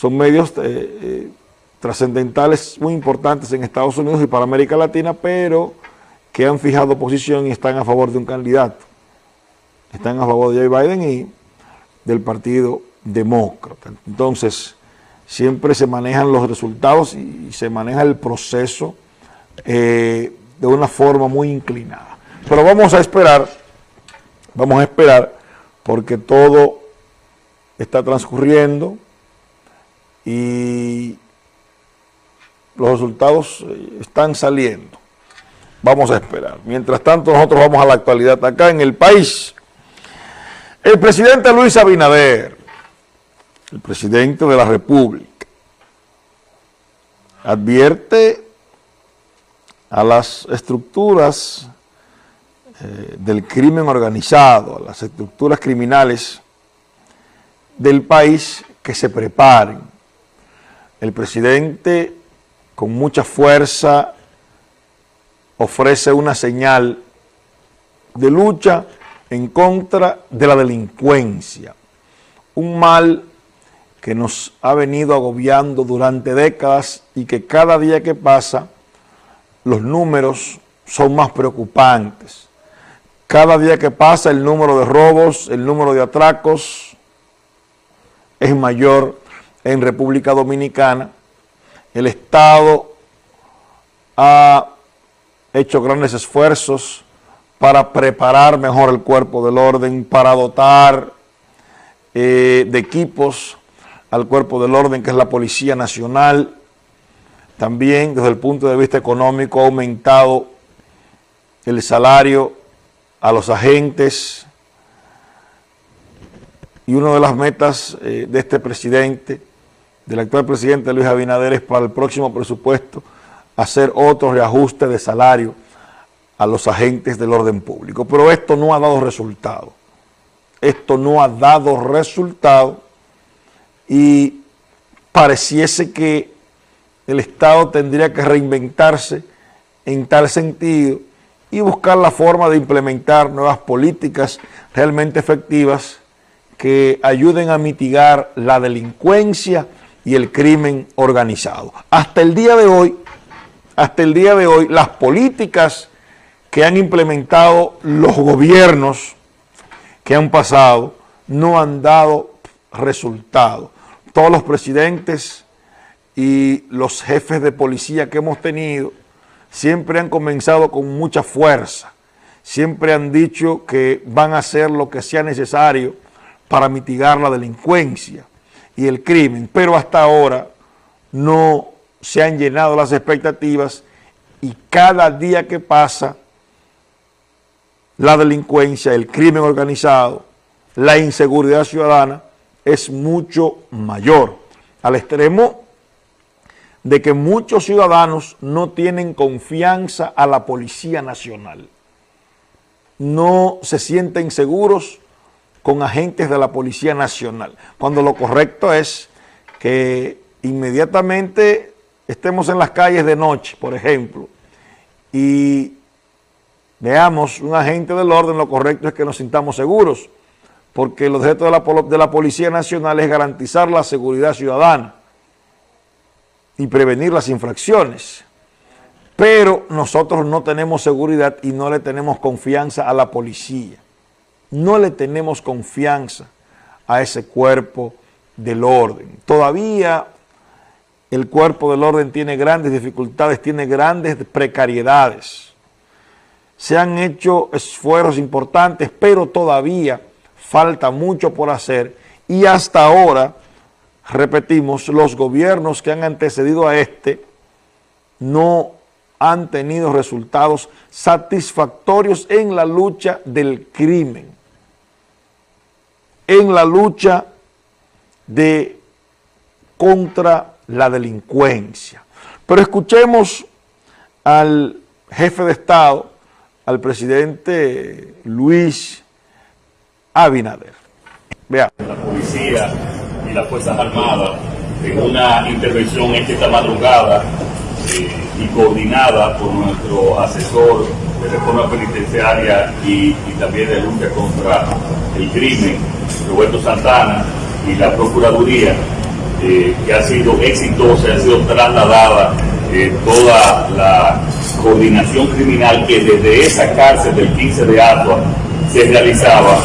son medios eh, eh, trascendentales muy importantes en Estados Unidos y para América Latina, pero que han fijado posición y están a favor de un candidato. Están a favor de Joe Biden y del Partido Demócrata. Entonces, siempre se manejan los resultados y, se maneja el proceso eh, de una forma muy inclinada. Pero vamos a esperar, vamos a esperar, porque todo está transcurriendo y los resultados eh, están saliendo. Vamos a esperar. Mientras tanto, nosotros vamos a la actualidad acá en el país. El presidente Luis Abinader, el presidente de la República, advierte a las estructuras eh, del crimen organizado, a las estructuras criminales del país que se preparen. El presidente con mucha fuerza ofrece una señal de lucha en contra de la delincuencia, un mal que nos ha venido agobiando durante décadas y que cada día que pasa los números son más preocupantes. Cada día que pasa el número de robos, el número de atracos es mayor en República Dominicana. El Estado ha hecho grandes esfuerzos para preparar mejor el cuerpo del orden, para dotar eh, de equipos al cuerpo del orden, que es la Policía Nacional. También desde el punto de vista económico ha aumentado el salario a los agentes y una de las metas eh, de este presidente, del actual presidente Luis Abinader, es para el próximo presupuesto hacer otro reajuste de salario a los agentes del orden público. Pero esto no ha dado resultado. Esto no ha dado resultado y pareciese que el Estado tendría que reinventarse en tal sentido y buscar la forma de implementar nuevas políticas realmente efectivas que ayuden a mitigar la delincuencia y el crimen organizado. Hasta el día de hoy, hasta el día de hoy, las políticas que han implementado los gobiernos que han pasado no han dado resultado. Todos los presidentes y los jefes de policía que hemos tenido siempre han comenzado con mucha fuerza, siempre han dicho que van a hacer lo que sea necesario para mitigar la delincuencia y el crimen, pero hasta ahora no se han llenado las expectativas y cada día que pasa la delincuencia, el crimen organizado, la inseguridad ciudadana es mucho mayor, al extremo de que muchos ciudadanos no tienen confianza a la Policía Nacional, no se sienten seguros con agentes de la Policía Nacional, cuando lo correcto es que inmediatamente estemos en las calles de noche, por ejemplo, y veamos un agente del orden, lo correcto es que nos sintamos seguros, porque el objeto de la, de la Policía Nacional es garantizar la seguridad ciudadana y prevenir las infracciones. Pero nosotros no tenemos seguridad y no le tenemos confianza a la policía no le tenemos confianza a ese cuerpo del orden. Todavía el cuerpo del orden tiene grandes dificultades, tiene grandes precariedades. Se han hecho esfuerzos importantes, pero todavía falta mucho por hacer y hasta ahora, repetimos, los gobiernos que han antecedido a este no han tenido resultados satisfactorios en la lucha del crimen en la lucha de contra la delincuencia. Pero escuchemos al jefe de Estado, al presidente Luis Abinader. Veamos. La policía y las Fuerzas Armadas en una intervención esta madrugada eh, y coordinada por nuestro asesor de reforma penitenciaria y, y también de lucha contra el crimen Roberto Santana y la Procuraduría eh, que ha sido exitosa, ha sido trasladada eh, toda la coordinación criminal que desde esa cárcel del 15 de Atua se realizaba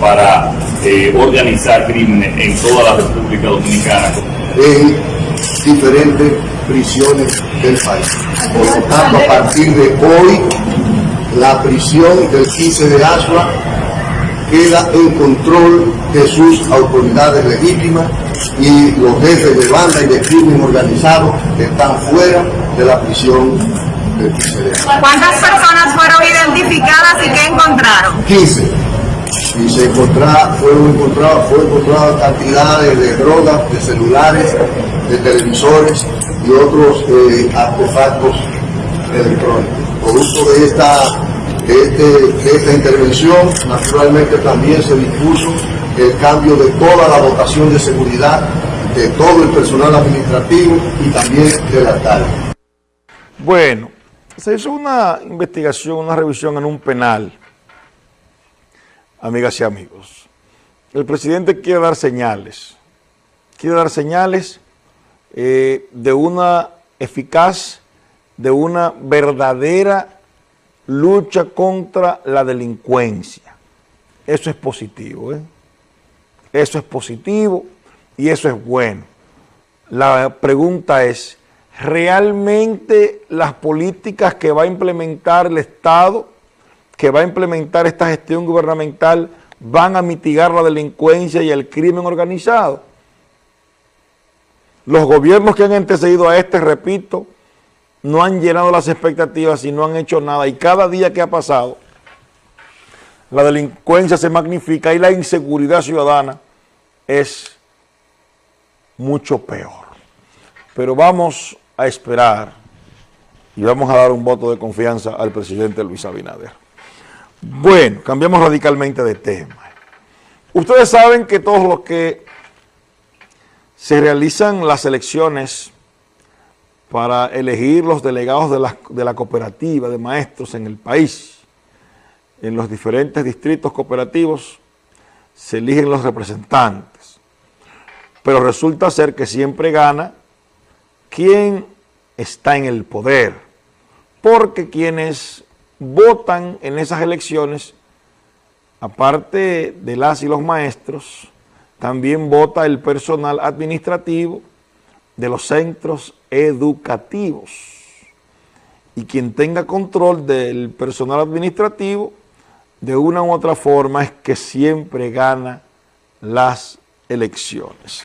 para eh, organizar crímenes en toda la República Dominicana. En diferentes prisiones del país. Por lo tanto, a partir de hoy, la prisión del 15 de Asua queda en control de sus autoridades legítimas y los jefes de banda y de crimen organizado están fuera de la prisión del 15 de Asua. ¿Cuántas personas fueron identificadas y qué encontraron? 15 y se encontraron, fueron encontrados, fue encontrado cantidades de drogas, de celulares, de televisores y otros eh, artefactos electrónicos. Producto de esta, este, esta intervención, naturalmente también se dispuso el cambio de toda la dotación de seguridad de todo el personal administrativo y también del alcalde. Bueno, se hizo una investigación, una revisión en un penal amigas y amigos. El presidente quiere dar señales, quiere dar señales eh, de una eficaz, de una verdadera lucha contra la delincuencia. Eso es positivo, ¿eh? Eso es positivo y eso es bueno. La pregunta es, ¿realmente las políticas que va a implementar el Estado que va a implementar esta gestión gubernamental van a mitigar la delincuencia y el crimen organizado. Los gobiernos que han antecedido a este, repito, no han llenado las expectativas y no han hecho nada. Y cada día que ha pasado, la delincuencia se magnifica y la inseguridad ciudadana es mucho peor. Pero vamos a esperar y vamos a dar un voto de confianza al presidente Luis Abinader. Bueno, cambiamos radicalmente de tema. Ustedes saben que todos los que se realizan las elecciones para elegir los delegados de la, cooperativa de maestros en el país, en los diferentes distritos cooperativos, se eligen los representantes. Pero resulta ser que siempre gana quien está en el poder, porque quienes votan en esas elecciones, aparte de las y los maestros, también vota el personal administrativo de los centros educativos. Y quien tenga control del personal administrativo, de una u otra forma, es que siempre gana las elecciones.